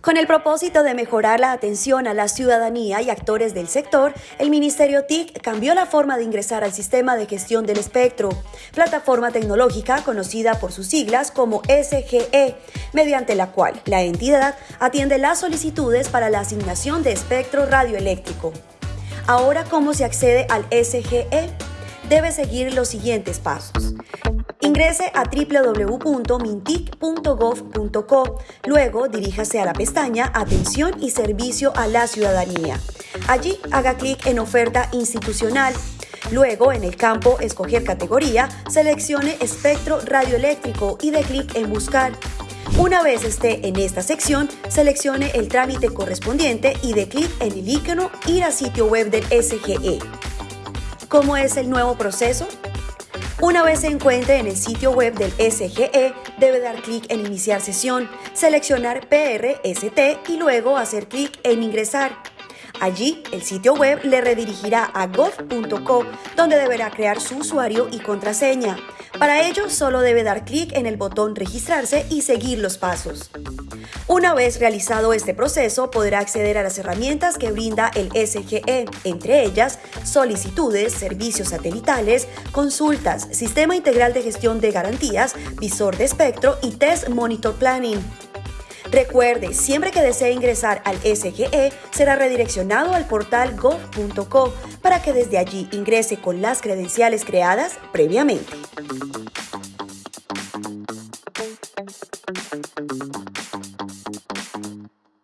Con el propósito de mejorar la atención a la ciudadanía y actores del sector, el Ministerio TIC cambió la forma de ingresar al sistema de gestión del espectro, plataforma tecnológica conocida por sus siglas como SGE, mediante la cual la entidad atiende las solicitudes para la asignación de espectro radioeléctrico. Ahora, ¿cómo se accede al SGE? Debe seguir los siguientes pasos. Ingrese a www.mintic.gov.co. Luego diríjase a la pestaña Atención y Servicio a la Ciudadanía. Allí haga clic en Oferta institucional. Luego, en el campo Escoger categoría, seleccione Espectro radioeléctrico y dé clic en Buscar. Una vez esté en esta sección, seleccione el trámite correspondiente y dé clic en el icono Ir a sitio web del SGE. ¿Cómo es el nuevo proceso? Una vez se encuentre en el sitio web del SGE, debe dar clic en Iniciar sesión, seleccionar PRST y luego hacer clic en Ingresar. Allí, el sitio web le redirigirá a gov.co, donde deberá crear su usuario y contraseña. Para ello, solo debe dar clic en el botón Registrarse y seguir los pasos. Una vez realizado este proceso, podrá acceder a las herramientas que brinda el SGE, entre ellas solicitudes, servicios satelitales, consultas, sistema integral de gestión de garantías, visor de espectro y test monitor planning. Recuerde, siempre que desee ingresar al SGE, será redireccionado al portal gov.co para que desde allí ingrese con las credenciales creadas previamente.